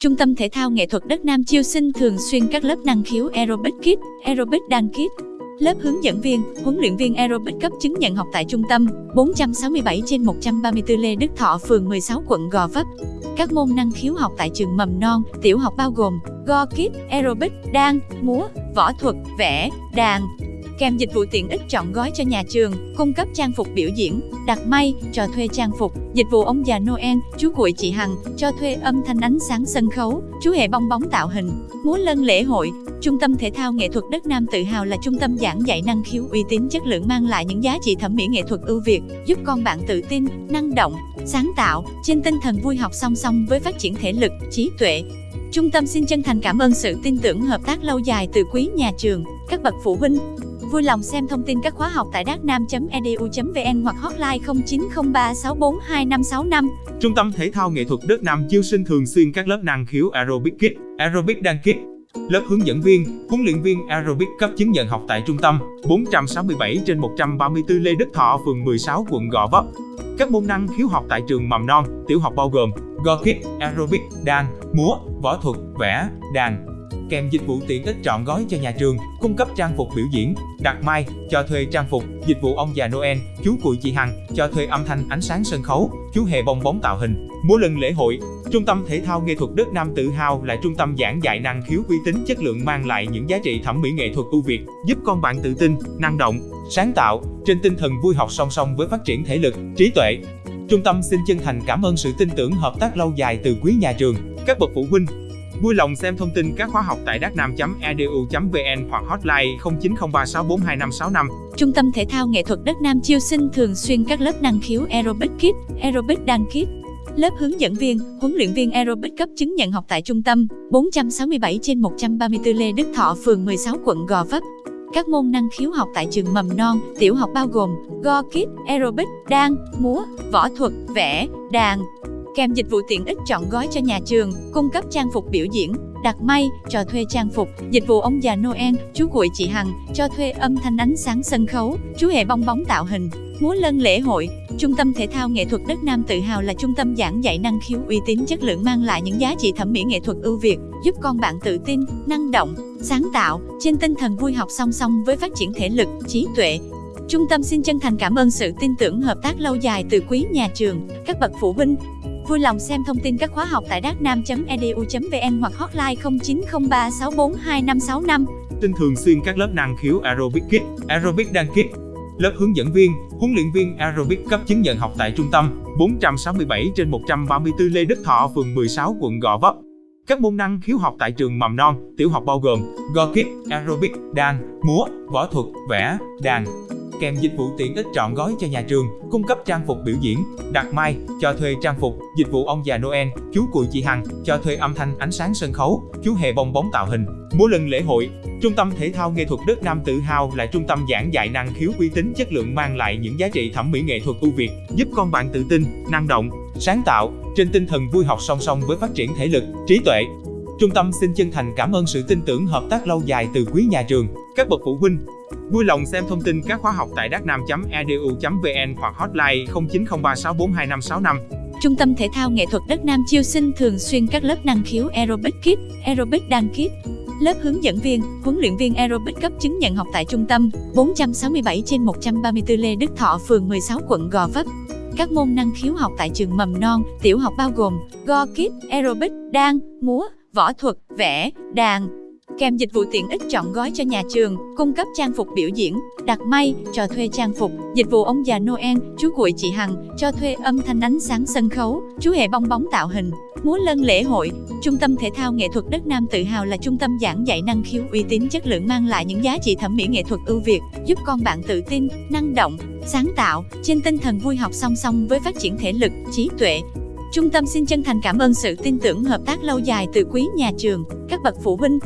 Trung tâm Thể thao Nghệ thuật Đất Nam chiêu sinh thường xuyên các lớp năng khiếu Aerobic Kids, Aerobic Dance Kids. Lớp hướng dẫn viên, huấn luyện viên aerobic cấp chứng nhận học tại trung tâm 467 trên 134 Lê Đức Thọ, phường 16 quận Gò Vấp. Các môn năng khiếu học tại trường mầm non, tiểu học bao gồm Go Kids, Aerobic, đan, múa, võ thuật, vẽ, đàn, kèm dịch vụ tiện ích chọn gói cho nhà trường, cung cấp trang phục biểu diễn, đặt may, cho thuê trang phục, dịch vụ ông già Noel, chú cuội chị Hằng, cho thuê âm thanh ánh sáng sân khấu, chú hệ bong bóng tạo hình, múa lân lễ hội. Trung tâm Thể thao Nghệ thuật Đất Nam tự hào là trung tâm giảng dạy năng khiếu uy tín chất lượng mang lại những giá trị thẩm mỹ nghệ thuật ưu việt, giúp con bạn tự tin, năng động, sáng tạo, trên tinh thần vui học song song với phát triển thể lực, trí tuệ, Trung tâm xin chân thành cảm ơn sự tin tưởng hợp tác lâu dài từ quý nhà trường, các bậc phụ huynh, Vui lòng xem thông tin các khóa học tại đacnam.edu.vn hoặc hotline 0903642565. Trung tâm Thể thao Nghệ thuật Đất Nam chiêu sinh thường xuyên các lớp năng khiếu Aerobic Kids, Aerobic Dance Kids. Lớp hướng dẫn viên, huấn luyện viên aerobic cấp chứng nhận học tại trung tâm 467 trên 134 Lê Đức Thọ, phường 16, quận Gò Vấp. Các môn năng khiếu học tại trường mầm non, tiểu học bao gồm Go Kids, Aerobic, đàn, múa, võ thuật, vẽ, đàn, kèm dịch vụ tiện ích trọn gói cho nhà trường, cung cấp trang phục biểu diễn, đặt mai, cho thuê trang phục, dịch vụ ông già Noel, chú cuội chị Hằng, cho thuê âm thanh ánh sáng sân khấu, chú hề bong bóng tạo hình, múa lân lễ hội. Trung tâm Thể thao Nghệ thuật Đất Nam tự hào là trung tâm giảng dạy năng khiếu uy tín chất lượng mang lại những giá trị thẩm mỹ nghệ thuật ưu việt, giúp con bạn tự tin, năng động, sáng tạo, trên tinh thần vui học song song với phát triển thể lực, trí tuệ. Trung tâm xin chân thành cảm ơn sự tin tưởng hợp tác lâu dài từ quý nhà trường, các bậc phụ huynh, Vui lòng xem thông tin các khóa học tại đacnam.edu.vn hoặc hotline 0903642565. Trung tâm Thể thao Nghệ thuật Đất Nam chiêu sinh thường xuyên các lớp năng khiếu Aerobic Kids, Aerobic Đăng Kids. Lớp hướng dẫn viên, huấn luyện viên aerobic cấp chứng nhận học tại trung tâm 467 trên 134 Lê Đức Thọ, phường 16 quận Gò Vấp. Các môn năng khiếu học tại trường mầm non, tiểu học bao gồm Go Kids, Aerobic, đan, múa, võ thuật, vẽ, đàn, kèm dịch vụ tiện ích chọn gói cho nhà trường, cung cấp trang phục biểu diễn, đặt may, cho thuê trang phục, dịch vụ ông già Noel, chú cuội chị Hằng, cho thuê âm thanh ánh sáng sân khấu, chú hệ bong bóng tạo hình, múa lân lễ hội. Trung tâm Thể thao Nghệ thuật Đất Nam tự hào là trung tâm giảng dạy năng khiếu uy tín chất lượng mang lại những giá trị thẩm mỹ nghệ thuật ưu việt, giúp con bạn tự tin, năng động, sáng tạo, trên tinh thần vui học song song với phát triển thể lực, trí tuệ, Trung tâm xin chân thành cảm ơn sự tin tưởng hợp tác lâu dài từ quý nhà trường, các bậc phụ huynh, Vui lòng xem thông tin các khóa học tại đacnam.edu.vn hoặc hotline 0903642565. Tin thường xuyên các lớp năng khiếu Aerobic Kids, Aerobic đăng Kids. Lớp hướng dẫn viên, huấn luyện viên aerobic cấp chứng nhận học tại trung tâm 467 trên 134 Lê Đức Thọ, phường 16, quận Gò Vấp. Các môn năng khiếu học tại trường mầm non, tiểu học bao gồm Go Aerobic, đàn, múa, võ thuật, vẽ, đàn, kèm dịch vụ tiện ích trọn gói cho nhà trường, cung cấp trang phục biểu diễn, đặt mai, cho thuê trang phục, dịch vụ ông già Noel, chú cùi chị Hằng, cho thuê âm thanh ánh sáng sân khấu, chú hề bong bóng tạo hình, múa lân lễ hội. Trung tâm Thể thao Nghệ thuật Đất Nam tự hào là trung tâm giảng dạy năng khiếu uy tín chất lượng mang lại những giá trị thẩm mỹ nghệ thuật ưu việt, giúp con bạn tự tin, năng động, sáng tạo, trên tinh thần vui học song song với phát triển thể lực, trí tuệ. Trung tâm xin chân thành cảm ơn sự tin tưởng hợp tác lâu dài từ quý nhà trường, các bậc phụ huynh, Vui lòng xem thông tin các khóa học tại đacnam.edu.vn hoặc hotline 0903642565. Trung tâm Thể thao Nghệ thuật Đất Nam chiêu sinh thường xuyên các lớp năng khiếu Aerobic Kids, Aerobic Đăng Kids. Lớp hướng dẫn viên, huấn luyện viên aerobic cấp chứng nhận học tại trung tâm 467 trên 134 Lê Đức Thọ, phường 16 quận Gò Vấp. Các môn năng khiếu học tại trường mầm non, tiểu học bao gồm Go Kids, Aerobic, đan, múa, võ thuật, vẽ, đàn, kèm dịch vụ tiện ích chọn gói cho nhà trường, cung cấp trang phục biểu diễn, đặt may, cho thuê trang phục, dịch vụ ông già Noel, chú cuội chị Hằng, cho thuê âm thanh ánh sáng sân khấu, chú hệ bong bóng tạo hình, múa lân lễ hội. Trung tâm Thể thao Nghệ thuật Đất Nam tự hào là trung tâm giảng dạy năng khiếu uy tín chất lượng mang lại những giá trị thẩm mỹ nghệ thuật ưu việt, giúp con bạn tự tin, năng động, sáng tạo, trên tinh thần vui học song song với phát triển thể lực, trí tuệ, Trung tâm xin chân thành cảm ơn sự tin tưởng hợp tác lâu dài từ quý nhà trường, các bậc phụ huynh,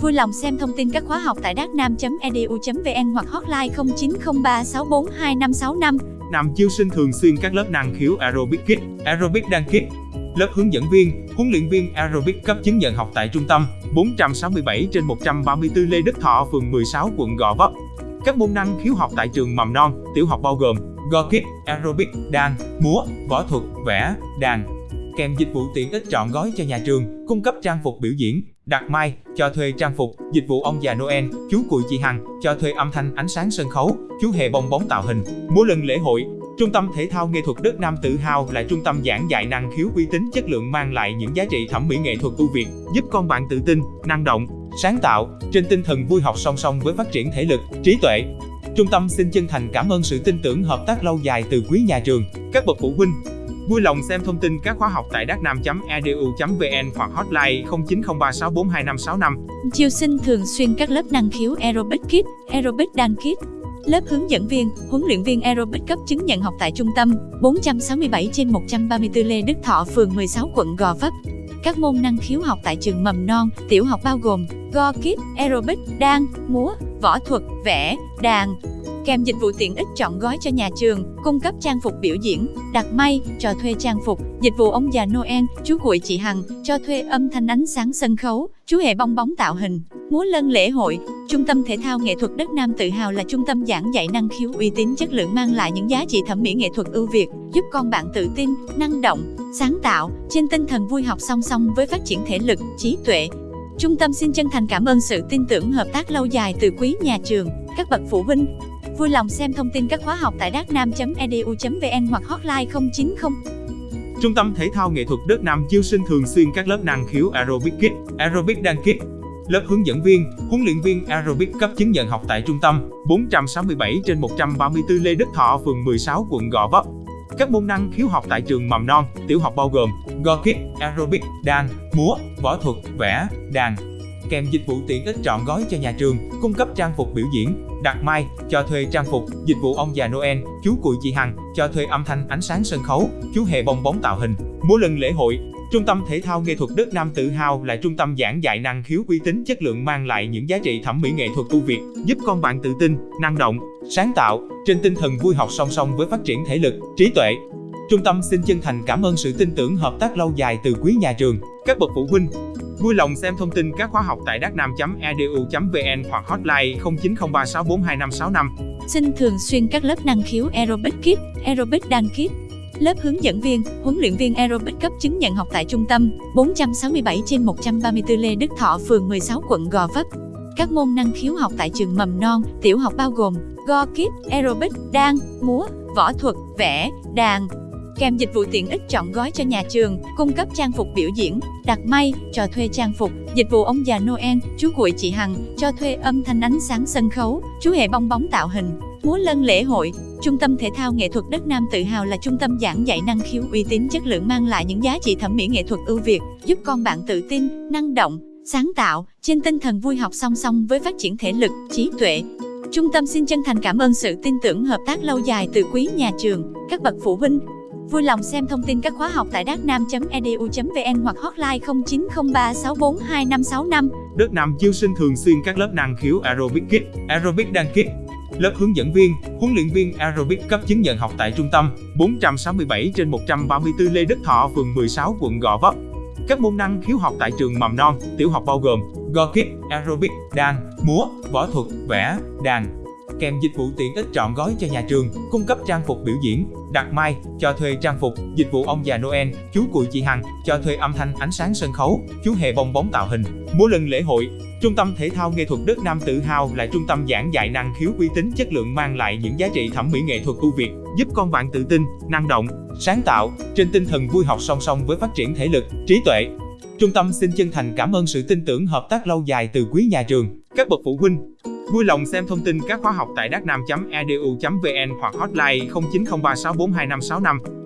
Vui lòng xem thông tin các khóa học tại đacnam.edu.vn hoặc hotline 0903642565. Nam chiêu sinh thường xuyên các lớp năng khiếu Aerobic Kids, Aerobic đăng Kids. Lớp hướng dẫn viên, huấn luyện viên aerobic cấp chứng nhận học tại trung tâm 467 trên 134 Lê Đức Thọ, phường 16, quận Gò Vấp. Các môn năng khiếu học tại trường mầm non, tiểu học bao gồm Go Kids, Aerobic, đàn, múa, võ thuật, vẽ, đàn, kèm dịch vụ tiện ích trọn gói cho nhà trường, cung cấp trang phục biểu diễn, đặt mai, cho thuê trang phục, dịch vụ ông già Noel, chú cụi chị Hằng, cho thuê âm thanh ánh sáng sân khấu, chú hề bong bóng tạo hình, múa lân lễ hội. Trung tâm Thể thao Nghệ thuật Đất Nam tự hào là trung tâm giảng dạy năng khiếu uy tín chất lượng mang lại những giá trị thẩm mỹ nghệ thuật ưu việt, giúp con bạn tự tin, năng động, sáng tạo, trên tinh thần vui học song song với phát triển thể lực, trí tuệ. Trung tâm xin chân thành cảm ơn sự tin tưởng hợp tác lâu dài từ quý nhà trường, các bậc phụ huynh, Vui lòng xem thông tin các khóa học tại đacnam.edu.vn hoặc hotline 0903642565. Chiêu sinh thường xuyên các lớp năng khiếu Aerobic Kids, Aerobic dan Kids. Lớp hướng dẫn viên, huấn luyện viên aerobic cấp chứng nhận học tại trung tâm 467 trên 134 Lê Đức Thọ, phường 16 quận Gò Vấp. Các môn năng khiếu học tại trường mầm non, tiểu học bao gồm Go Kids, Aerobic, đan, múa, võ thuật, vẽ, đàn, kèm dịch vụ tiện ích chọn gói cho nhà trường, cung cấp trang phục biểu diễn, đặt may, cho thuê trang phục, dịch vụ ông già Noel, chú cuội chị Hằng, cho thuê âm thanh ánh sáng sân khấu, chú hệ bong bóng tạo hình, múa lân lễ hội. Trung tâm Thể thao Nghệ thuật Đất Nam tự hào là trung tâm giảng dạy năng khiếu uy tín chất lượng mang lại những giá trị thẩm mỹ nghệ thuật ưu việt, giúp con bạn tự tin, năng động, sáng tạo, trên tinh thần vui học song song với phát triển thể lực, trí tuệ. Trung tâm xin chân thành cảm ơn sự tin tưởng hợp tác lâu dài từ quý nhà trường, các bậc phụ huynh, Vui lòng xem thông tin các khóa học tại đacnam.edu.vn hoặc hotline 090. Trung tâm Thể thao Nghệ thuật Đất Nam chiêu sinh thường xuyên các lớp năng khiếu Aerobic Kids, Aerobic Dance Kids. Lớp hướng dẫn viên, huấn luyện viên Aerobic cấp chứng nhận học tại trung tâm 467 trên 134 Lê Đức Thọ, phường 16, quận Gò Vấp. Các môn năng khiếu học tại trường mầm non, tiểu học bao gồm Go Kids, Aerobic, đàn, múa, võ thuật, vẽ, đàn, kèm dịch vụ tiện ích trọn gói cho nhà trường, cung cấp trang phục biểu diễn, đặt mai, cho thuê trang phục, dịch vụ ông già Noel, chú cụi chị Hằng, cho thuê âm thanh ánh sáng sân khấu, chú hề bong bóng tạo hình, múa lân lễ hội. Trung tâm Thể thao Nghệ thuật Đất Nam tự hào là trung tâm giảng dạy năng khiếu uy tín chất lượng mang lại những giá trị thẩm mỹ nghệ thuật ưu việt, giúp con bạn tự tin, năng động, sáng tạo, trên tinh thần vui học song song với phát triển thể lực, trí tuệ. Trung tâm xin chân thành cảm ơn sự tin tưởng hợp tác lâu dài từ quý nhà trường, các bậc phụ huynh, Vui lòng xem thông tin các khóa học tại đacnam.edu.vn hoặc hotline 0903642565. Xin thường xuyên các lớp năng khiếu Aerobic Kids, Aerobic Đăng Kids. Lớp hướng dẫn viên, huấn luyện viên aerobic cấp chứng nhận học tại trung tâm 467 trên 134 Lê Đức Thọ, phường 16 quận Gò Vấp. Các môn năng khiếu học tại trường mầm non, tiểu học bao gồm Go Kids, Aerobic, đan, múa, võ thuật, vẽ, đàn, kèm dịch vụ tiện ích chọn gói cho nhà trường, cung cấp trang phục biểu diễn, đặt may, cho thuê trang phục, dịch vụ ông già Noel, chú cuội chị Hằng, cho thuê âm thanh ánh sáng sân khấu, chú hệ bong bóng tạo hình, múa lân lễ hội. Trung tâm Thể thao Nghệ thuật Đất Nam tự hào là trung tâm giảng dạy năng khiếu uy tín chất lượng mang lại những giá trị thẩm mỹ nghệ thuật ưu việt, giúp con bạn tự tin, năng động, sáng tạo, trên tinh thần vui học song song với phát triển thể lực, trí tuệ. Trung tâm xin chân thành cảm ơn sự tin tưởng hợp tác lâu dài từ quý nhà trường, các bậc phụ huynh, Vui lòng xem thông tin các khóa học tại đacnam.edu.vn hoặc hotline 0903642565. Đất Nam chiêu sinh thường xuyên các lớp năng khiếu Aerobic kit, Aerobic đăng kit, Lớp hướng dẫn viên, huấn luyện viên Aerobic cấp chứng nhận học tại trung tâm 467 trên 134 Lê Đức Thọ, phường 16, quận Gò Vấp. Các môn năng khiếu học tại trường mầm non, tiểu học bao gồm Go kit, Aerobic, đàn, múa, võ thuật, vẽ, đàn, kèm dịch vụ tiện ích trọn gói cho nhà trường, cung cấp trang phục biểu diễn, đặt mai, cho thuê trang phục, dịch vụ ông già Noel, chú cụi chị Hằng, cho thuê âm thanh ánh sáng sân khấu, chú hề bong bóng tạo hình, múa lần lễ hội. Trung tâm Thể thao Nghệ thuật Đất Nam tự hào là trung tâm giảng dạy năng khiếu uy tín chất lượng mang lại những giá trị thẩm mỹ nghệ thuật ưu việt, giúp con bạn tự tin, năng động, sáng tạo, trên tinh thần vui học song song với phát triển thể lực, trí tuệ. Trung tâm xin chân thành cảm ơn sự tin tưởng hợp tác lâu dài từ quý nhà trường, các bậc phụ huynh, Vui lòng xem thông tin các khóa học tại đacnam.edu.vn hoặc hotline 0903642565.